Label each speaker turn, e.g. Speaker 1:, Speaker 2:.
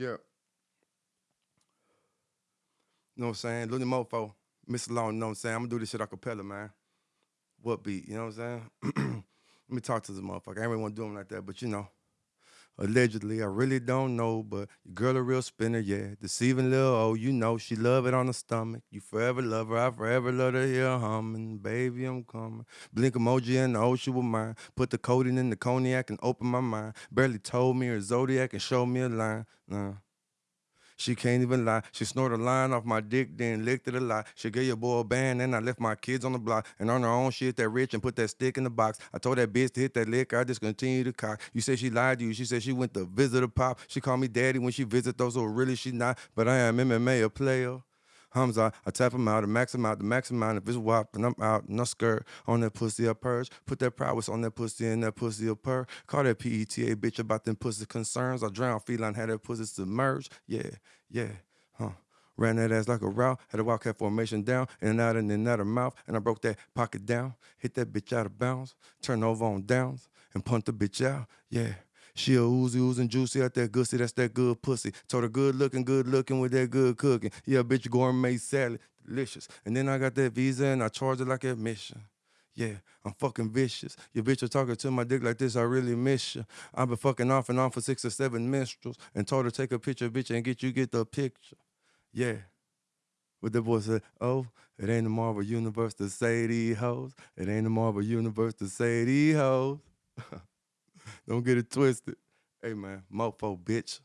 Speaker 1: Yeah. You know what I'm saying? Looney Mofo, Mr. Long, you know what I'm saying? I'm gonna do this shit a cappella, man. What beat, you know what I'm saying? Let me talk to this motherfucker. I ain't really want to do him like that, but you know. Allegedly, I really don't know, but your girl a real spinner, yeah. Deceiving little oh, you know she love it on the stomach. You forever love her, I forever love to hear humming. Baby, I'm coming. Blink emoji and the ocean with mine. Put the codeine in the cognac and open my mind. Barely told me her zodiac and showed me a line. Nah. She can't even lie. She snorted a line off my dick, then licked it a lot. She gave your boy a band, and I left my kids on the block. And on her own, she hit that rich and put that stick in the box. I told that bitch to hit that lick. I just continued to cock. You said she lied to you. She said she went to visit a pop. She called me daddy when she visit those, so really she not. But I am MMA a player. Hamza, I tap him out, I max him out, the max him out. If it's wop and I'm out, no skirt on that pussy a purge. Put that prowess on that pussy and that pussy a purr. Call that PETA bitch about them pussy concerns. I drown feline, had that pussy submerged. Yeah, yeah, huh. Ran that ass like a route, had a wildcat formation down, in and out and in and out of mouth, and I broke that pocket down, hit that bitch out of bounds, turn over on downs, and punt the bitch out, yeah. She a oozy, oozing juicy out that gussy, that's that good pussy. Told her good looking, good looking with that good cooking. Yeah, bitch, gourmet salad, delicious. And then I got that visa and I charge it like admission. Yeah, I'm fucking vicious. Your bitch was talking to my dick like this, I really miss you. I've been fucking off and on for six or seven minstrels and told her take a picture, bitch, and get you get the picture. Yeah. But the boy said, oh, it ain't the Marvel Universe to say these hoes. It ain't the Marvel Universe to say these hoes. Don't get it twisted. Hey man, mofo bitch.